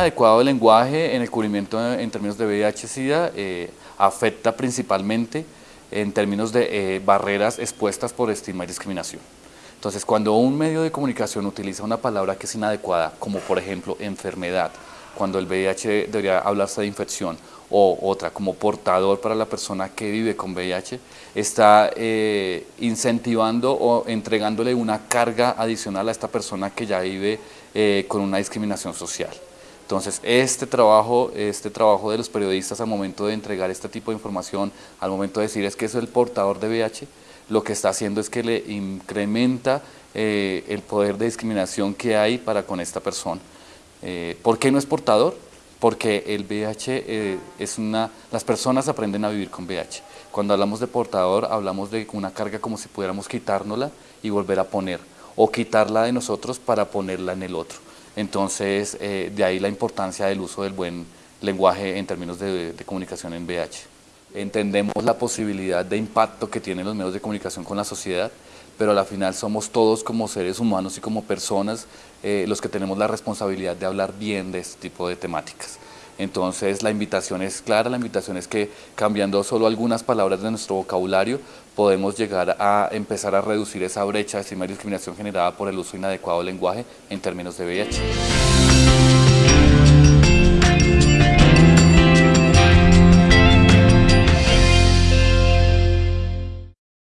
inadecuado lenguaje en el cubrimiento en términos de VIH-Sida eh, afecta principalmente en términos de eh, barreras expuestas por estigma y discriminación. Entonces, cuando un medio de comunicación utiliza una palabra que es inadecuada, como por ejemplo enfermedad, cuando el VIH debería hablarse de infección, o otra como portador para la persona que vive con VIH, está eh, incentivando o entregándole una carga adicional a esta persona que ya vive eh, con una discriminación social. Entonces, este trabajo, este trabajo de los periodistas al momento de entregar este tipo de información, al momento de decir es que es el portador de VIH, lo que está haciendo es que le incrementa eh, el poder de discriminación que hay para con esta persona. ¿Por qué no es portador? porque el VIH eh, es una... las personas aprenden a vivir con VIH. Cuando hablamos de portador, hablamos de una carga como si pudiéramos quitárnosla y volver a poner, o quitarla de nosotros para ponerla en el otro. Entonces, eh, de ahí la importancia del uso del buen lenguaje en términos de, comunicación en VIH. Entendemos la posibilidad de impacto que tienen los medios de comunicación con la sociedad, pero a la final somos todos como seres humanos y como personas eh, los que tenemos la responsabilidad de hablar bien de este tipo de temáticas. Entonces la invitación es clara, la invitación es que cambiando solo algunas palabras de nuestro vocabulario podemos llegar a empezar a reducir esa brecha de estigma y discriminación generada por el uso inadecuado del lenguaje en términos de VIH.